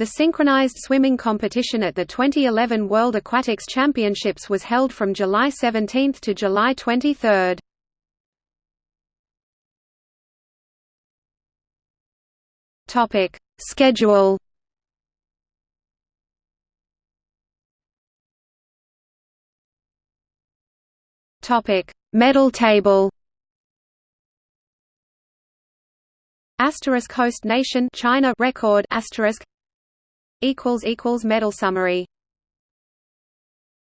The synchronized swimming competition at the 2011 World Aquatics Championships was held from July 17 to July 23. Topic: Schedule. Topic: Medal table. Asterisk host nation China record asterisk medal summary